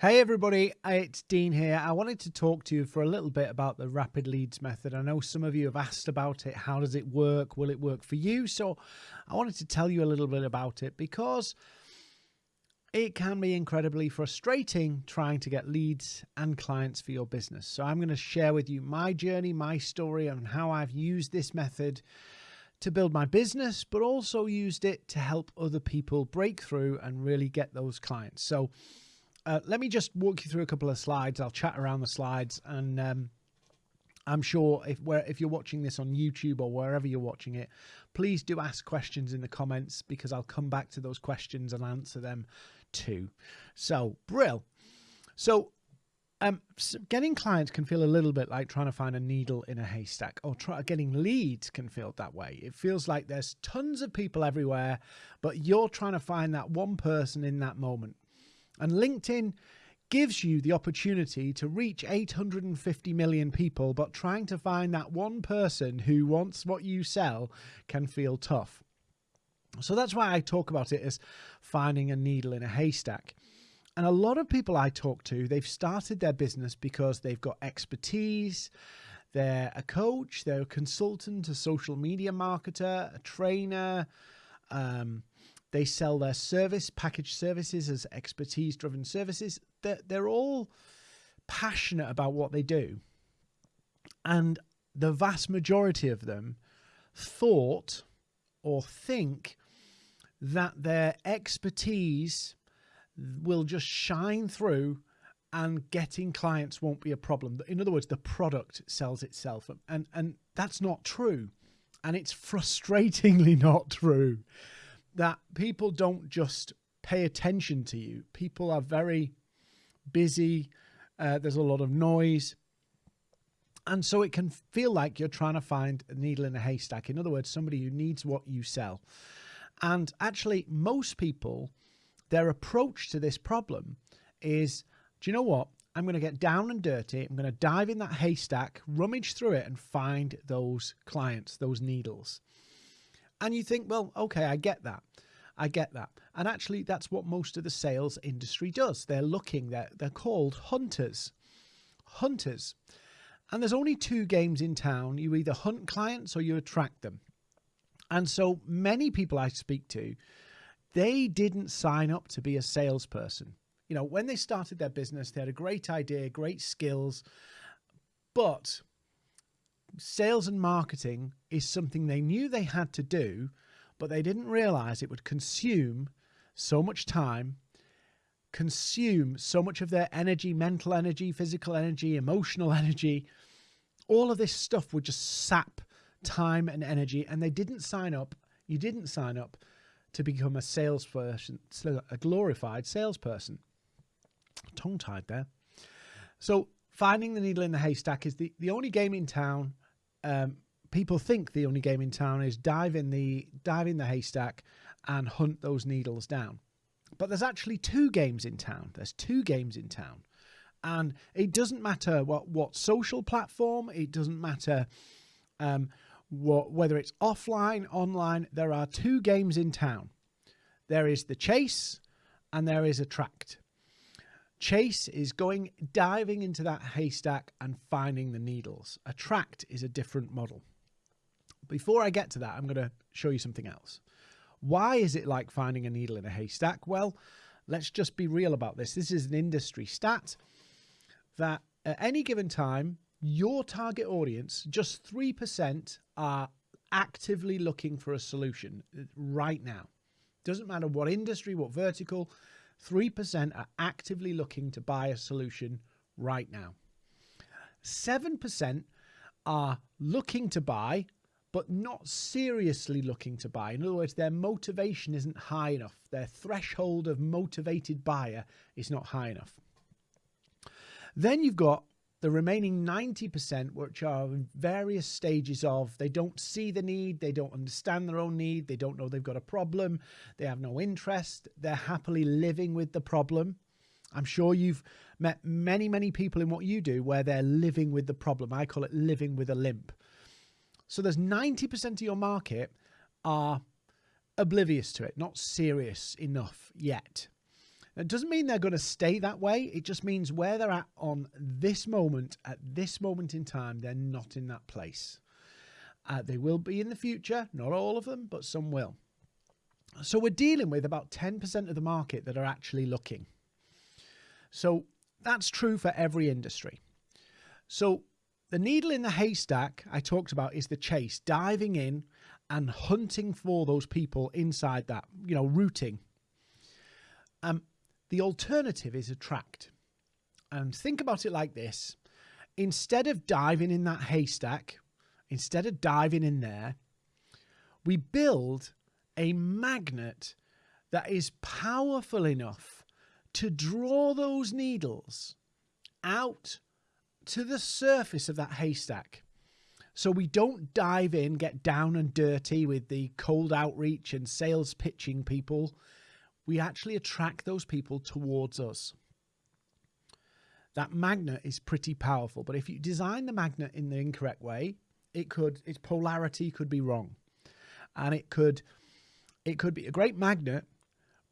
Hey everybody, it's Dean here. I wanted to talk to you for a little bit about the rapid leads method. I know some of you have asked about it. How does it work? Will it work for you? So I wanted to tell you a little bit about it because it can be incredibly frustrating trying to get leads and clients for your business. So I'm going to share with you my journey, my story, and how I've used this method to build my business, but also used it to help other people break through and really get those clients. So uh, let me just walk you through a couple of slides. I'll chat around the slides, and um, I'm sure if if you're watching this on YouTube or wherever you're watching it, please do ask questions in the comments because I'll come back to those questions and answer them too. So, Brill. So, um, getting clients can feel a little bit like trying to find a needle in a haystack, or try, getting leads can feel that way. It feels like there's tons of people everywhere, but you're trying to find that one person in that moment. And LinkedIn gives you the opportunity to reach 850 million people, but trying to find that one person who wants what you sell can feel tough. So that's why I talk about it as finding a needle in a haystack. And a lot of people I talk to, they've started their business because they've got expertise. They're a coach, they're a consultant, a social media marketer, a trainer, um, they sell their service, package services as expertise driven services. They're, they're all passionate about what they do. And the vast majority of them thought or think that their expertise will just shine through and getting clients won't be a problem. In other words, the product sells itself. And, and that's not true. And it's frustratingly not true that people don't just pay attention to you. People are very busy. Uh, there's a lot of noise. And so it can feel like you're trying to find a needle in a haystack. In other words, somebody who needs what you sell. And actually, most people, their approach to this problem is do you know what? I'm going to get down and dirty. I'm going to dive in that haystack, rummage through it, and find those clients, those needles. And you think, well, okay, I get that. I get that. And actually, that's what most of the sales industry does. They're looking, they're, they're called hunters. Hunters. And there's only two games in town. You either hunt clients or you attract them. And so many people I speak to, they didn't sign up to be a salesperson. You know, when they started their business, they had a great idea, great skills, but sales and marketing is something they knew they had to do, but they didn't realize it would consume so much time, consume so much of their energy, mental energy, physical energy, emotional energy. All of this stuff would just sap time and energy, and they didn't sign up. You didn't sign up to become a salesperson, a glorified salesperson. Tongue tied there. So finding the needle in the haystack is the, the only game in town um, people think the only game in town is dive in the dive in the haystack and hunt those needles down. But there's actually two games in town. There's two games in town. And it doesn't matter what, what social platform, it doesn't matter um, what, whether it's offline, online, there are two games in town. There is the chase and there is attract. Chase is going diving into that haystack and finding the needles. Attract is a different model. Before I get to that, I'm going to show you something else. Why is it like finding a needle in a haystack? Well, let's just be real about this. This is an industry stat that at any given time, your target audience, just 3% are actively looking for a solution right now. Doesn't matter what industry, what vertical, 3% are actively looking to buy a solution right now. 7% are looking to buy, but not seriously looking to buy. In other words, their motivation isn't high enough. Their threshold of motivated buyer is not high enough. Then you've got the remaining 90%, which are in various stages of they don't see the need, they don't understand their own need, they don't know they've got a problem, they have no interest, they're happily living with the problem. I'm sure you've met many, many people in what you do where they're living with the problem. I call it living with a limp. So there's 90% of your market are oblivious to it, not serious enough yet. It doesn't mean they're going to stay that way. It just means where they're at on this moment, at this moment in time, they're not in that place. Uh, they will be in the future, not all of them, but some will. So we're dealing with about 10% of the market that are actually looking. So that's true for every industry. So the needle in the haystack I talked about is the chase, diving in and hunting for those people inside that, you know, rooting. Um, the alternative is attract. And think about it like this instead of diving in that haystack, instead of diving in there, we build a magnet that is powerful enough to draw those needles out to the surface of that haystack. So we don't dive in, get down and dirty with the cold outreach and sales pitching people. We actually attract those people towards us. That magnet is pretty powerful, but if you design the magnet in the incorrect way, it could its polarity could be wrong. And it could it could be a great magnet,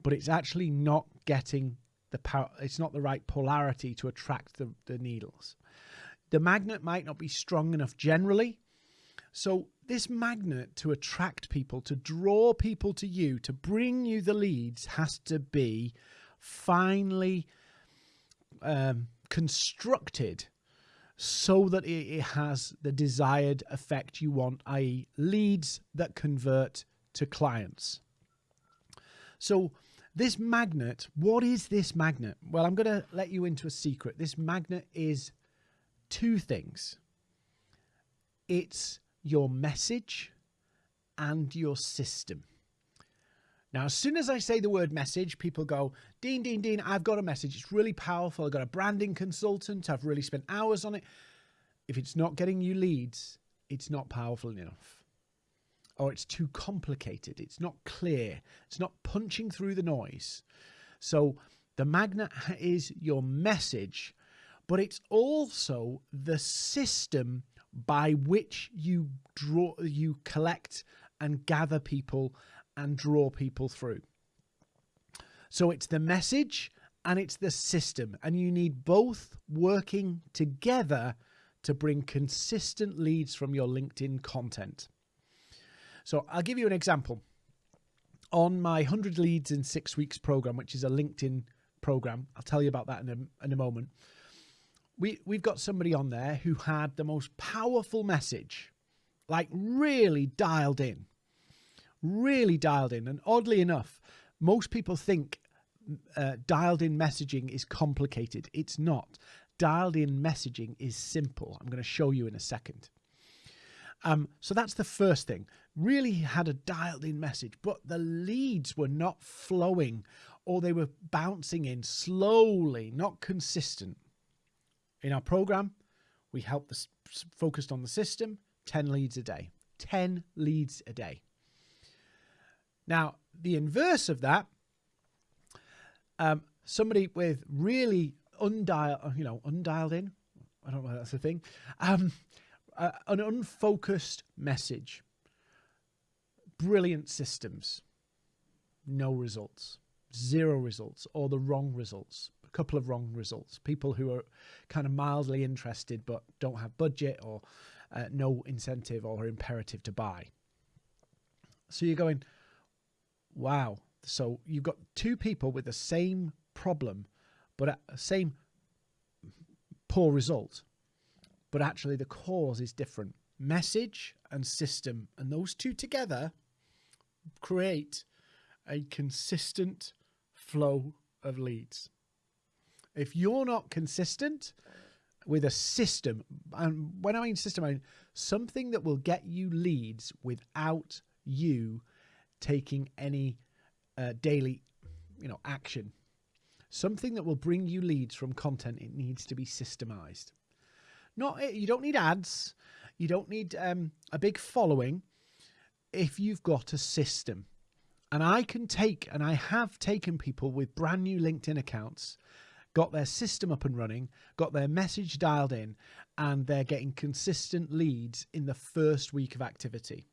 but it's actually not getting the power it's not the right polarity to attract the, the needles. The magnet might not be strong enough generally. So, this magnet to attract people, to draw people to you, to bring you the leads, has to be finely um, constructed so that it has the desired effect you want, i.e., leads that convert to clients. So, this magnet, what is this magnet? Well, I'm going to let you into a secret. This magnet is two things it's your message and your system. Now, as soon as I say the word message, people go, Dean, Dean, Dean, I've got a message. It's really powerful. I've got a branding consultant. I've really spent hours on it. If it's not getting you leads, it's not powerful enough. Or it's too complicated. It's not clear. It's not punching through the noise. So the magnet is your message but it's also the system by which you draw you collect and gather people and draw people through. So it's the message and it's the system and you need both working together to bring consistent leads from your linkedin content. So i'll give you an example. On my 100 leads in six weeks program which is a linkedin program i'll tell you about that in a, in a moment we we've got somebody on there who had the most powerful message, like really dialed in, really dialed in. And oddly enough, most people think uh, dialed in messaging is complicated. It's not. Dialed in messaging is simple. I'm going to show you in a second. Um, so that's the first thing. Really had a dialed in message, but the leads were not flowing or they were bouncing in slowly, not consistent. In our program, we help the focused on the system, 10 leads a day. 10 leads a day. Now, the inverse of that, um, somebody with really undialed, uh, you know, undialed in, I don't know if that's a thing, um, uh, an unfocused message, brilliant systems, no results, zero results, or the wrong results couple of wrong results. People who are kind of mildly interested but don't have budget or uh, no incentive or imperative to buy. So you're going, wow. So you've got two people with the same problem, but at the same poor result, but actually the cause is different. Message and system, and those two together create a consistent flow of leads. If you're not consistent with a system, and when I mean system, I mean something that will get you leads without you taking any uh, daily, you know, action. Something that will bring you leads from content. It needs to be systemized. Not eh, you don't need ads. You don't need um, a big following. If you've got a system, and I can take, and I have taken people with brand new LinkedIn accounts got their system up and running, got their message dialed in, and they're getting consistent leads in the first week of activity.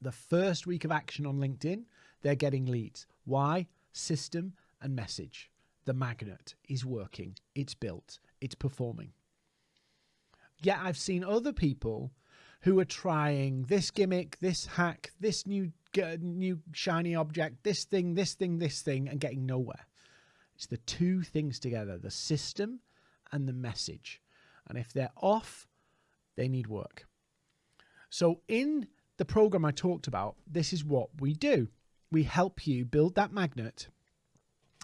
The first week of action on LinkedIn, they're getting leads. Why? System and message. the magnet is working, it's built, it's performing. Yet I've seen other people who are trying this gimmick, this hack, this new new shiny object, this thing, this thing, this thing, and getting nowhere. It's the two things together the system and the message. And if they're off, they need work. So, in the program I talked about, this is what we do we help you build that magnet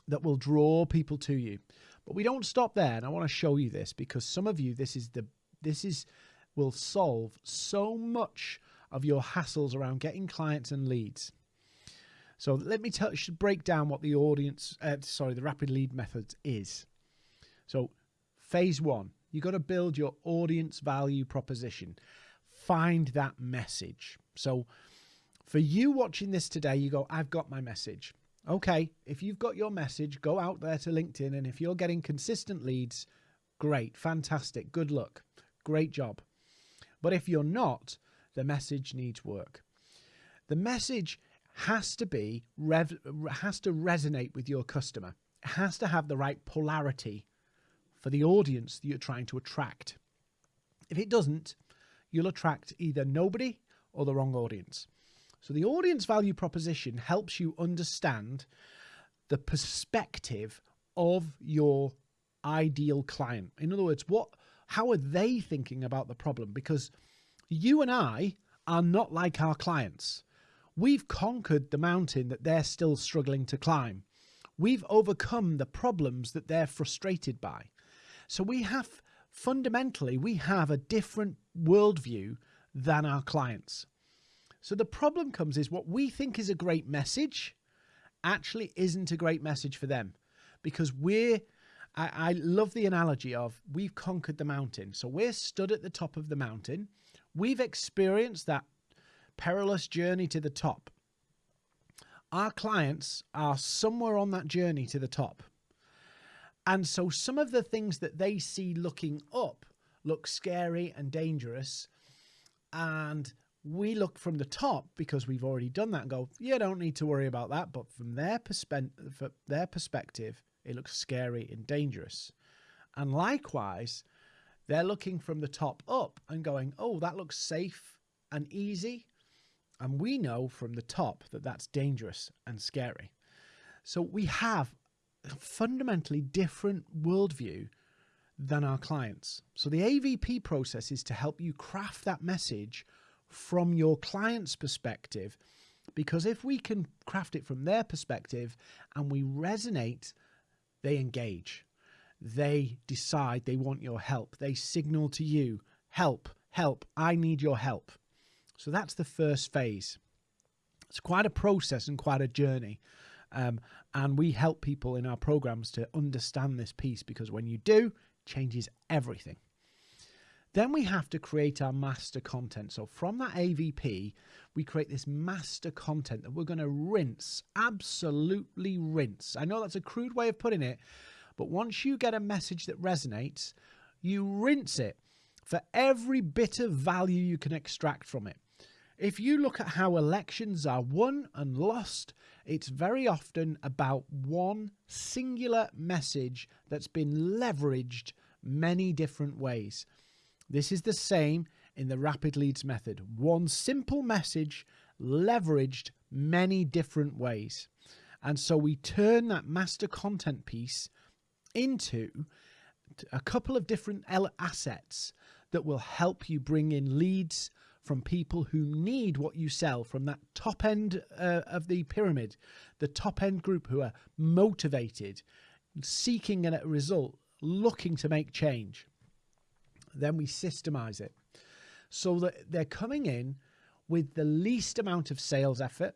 that will draw people to you. But we don't stop there. And I want to show you this because some of you, this is the, this is, will solve so much of your hassles around getting clients and leads. So let me tell, should break down what the audience, uh, sorry, the rapid lead method is. So phase one, you got to build your audience value proposition. Find that message. So for you watching this today, you go, I've got my message. Okay, if you've got your message, go out there to LinkedIn. And if you're getting consistent leads, great, fantastic, good luck, great job. But if you're not, the message needs work. The message has to be rev, has to resonate with your customer. It has to have the right polarity for the audience that you're trying to attract. If it doesn't, you'll attract either nobody or the wrong audience. So the audience value proposition helps you understand the perspective of your ideal client. In other words, what how are they thinking about the problem? Because you and I are not like our clients. We've conquered the mountain that they're still struggling to climb. We've overcome the problems that they're frustrated by. So we have fundamentally, we have a different worldview than our clients. So the problem comes is what we think is a great message actually isn't a great message for them because we're I, I, love the analogy of we've conquered the mountain. So we're stood at the top of the mountain. We've experienced that perilous journey to the top. Our clients are somewhere on that journey to the top. And so some of the things that they see looking up look scary and dangerous. And we look from the top because we've already done that and go, you don't need to worry about that. But from their, perspe- their perspective, it looks scary and dangerous. And likewise, they're looking from the top up and going, oh, that looks safe and easy. And we know from the top that that's dangerous and scary. So we have a fundamentally different worldview than our clients. So the AVP process is to help you craft that message from your client's perspective. Because if we can craft it from their perspective and we resonate, they engage. They decide they want your help. They signal to you, help, help, I need your help. So that's the first phase. It's quite a process and quite a journey. Um, and we help people in our programs to understand this piece because when you do, it changes everything. Then we have to create our master content. So from that AVP, we create this master content that we're going to rinse, absolutely rinse. I know that's a crude way of putting it, but once you get a message that resonates, you rinse it for every bit of value you can extract from it. If you look at how elections are won and lost, it's very often about one singular message that's been leveraged many different ways. This is the same in the rapid leads method. One simple message leveraged many different ways. And so we turn that master content piece into a couple of different assets that will help you bring in leads from people who need what you sell from that top end uh, of the pyramid, the top end group who are motivated, seeking a result, looking to make change. Then we systemize it so that they're coming in with the least amount of sales effort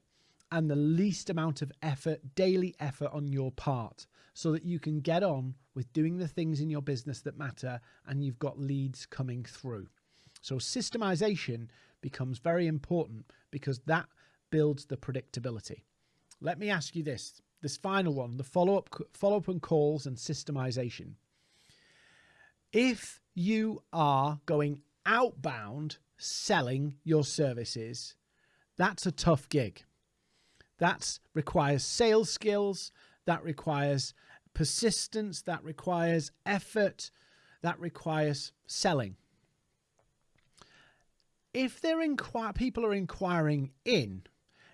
and the least amount of effort, daily effort on your part, so that you can get on with doing the things in your business that matter and you've got leads coming through. So, systemization becomes very important because that builds the predictability. Let me ask you this this final one the follow up, follow up and calls and systemization. If you are going outbound selling your services, that's a tough gig. That requires sales skills, that requires persistence, that requires effort, that requires selling. If they're inquire, people are inquiring in,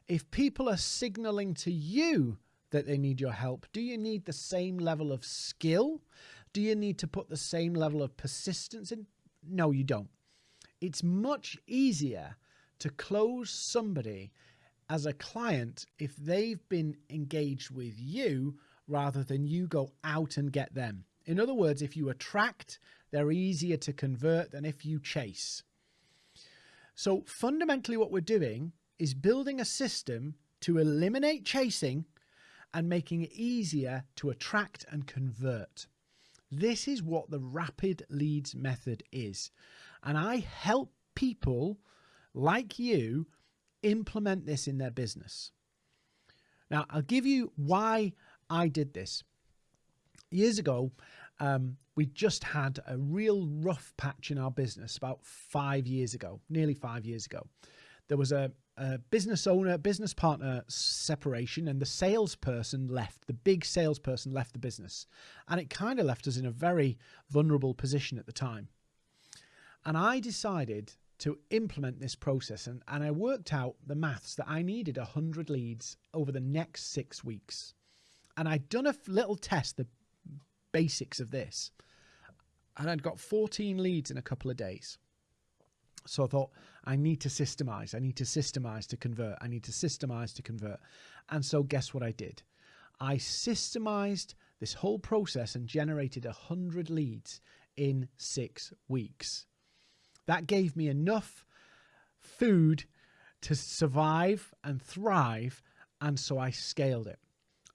if people are signaling to you that they need your help, do you need the same level of skill? Do you need to put the same level of persistence in? No, you don't. It's much easier to close somebody as a client if they've been engaged with you rather than you go out and get them. In other words, if you attract, they're easier to convert than if you chase. So fundamentally what we're doing is building a system to eliminate chasing and making it easier to attract and convert. This is what the rapid leads method is. And I help people like you implement this in their business. Now, I'll give you why I did this. Years ago, um, we just had a real rough patch in our business about five years ago, nearly five years ago. There was a, a business owner, business partner separation, and the salesperson left. The big salesperson left the business. And it kind of left us in a very vulnerable position at the time. And I decided to implement this process and, and I worked out the maths that I needed 100 leads over the next six weeks. And I'd done a little test, the basics of this, and I'd got 14 leads in a couple of days. So I thought, I need to systemize. I need to systemize to convert. I need to systemize to convert. And so guess what I did? I systemized this whole process and generated 100 leads in six weeks. That gave me enough food to survive and thrive. And so I scaled it.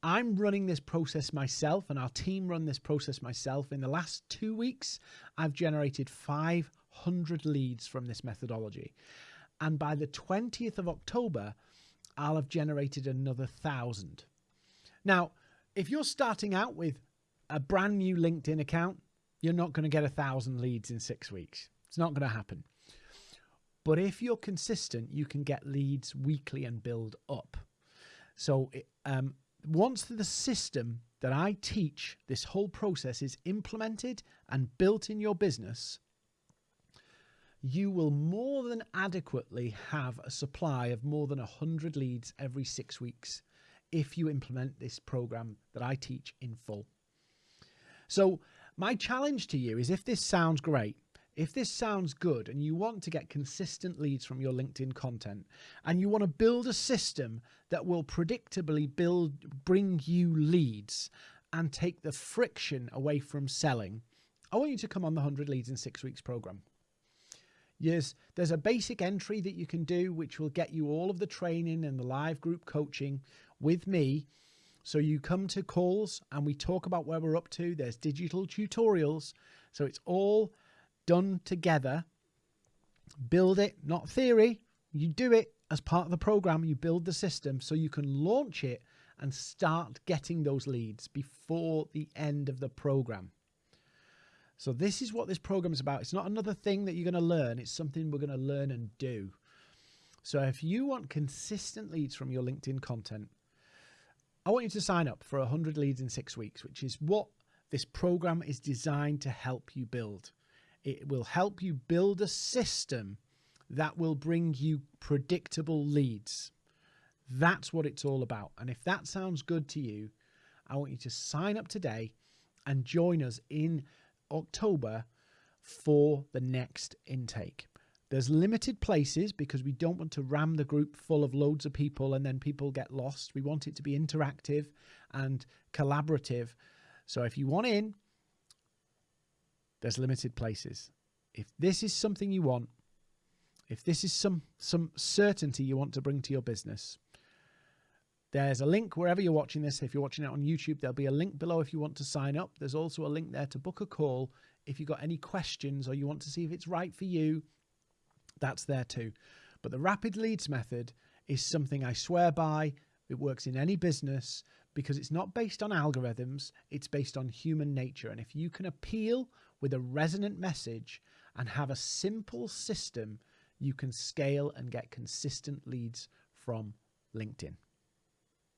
I'm running this process myself and our team run this process myself. In the last two weeks, I've generated 500 leads from this methodology. And by the 20th of October, I'll have generated another thousand. Now, if you're starting out with a brand new LinkedIn account, you're not going to get a thousand leads in six weeks. It's not going to happen. But if you're consistent, you can get leads weekly and build up. So um, once the system that I teach, this whole process is implemented and built in your business, you will more than adequately have a supply of more than 100 leads every six weeks if you implement this program that I teach in full. So my challenge to you is if this sounds great, if this sounds good and you want to get consistent leads from your LinkedIn content and you want to build a system that will predictably build bring you leads and take the friction away from selling, I want you to come on the 100 leads in 6 weeks program. Yes, there's a basic entry that you can do which will get you all of the training and the live group coaching with me. So you come to calls and we talk about where we're up to. There's digital tutorials. So it's all done together. Build it, not theory. You do it as part of the program. You build the system so you can launch it and start getting those leads before the end of the program. So this is what this program is about. It's not another thing that you're going to learn. It's something we're going to learn and do. So if you want consistent leads from your LinkedIn content, I want you to sign up for 100 leads in six weeks, which is what this program is designed to help you build. It will help you build a system that will bring you predictable leads. That's what it's all about. And if that sounds good to you, I want you to sign up today and join us in October for the next intake. There's limited places because we don't want to ram the group full of loads of people and then people get lost. We want it to be interactive and collaborative. So if you want in, there's limited places. If this is something you want, if this is some some certainty you want to bring to your business, there's a link wherever you're watching this. If you're watching it on YouTube, there'll be a link below if you want to sign up. There's also a link there to book a call if you've got any questions or you want to see if it's right for you. That's there too. But the rapid leads method is something I swear by. It works in any business because it's not based on algorithms, it's based on human nature. And if you can appeal with a resonant message and have a simple system, you can scale and get consistent leads from LinkedIn.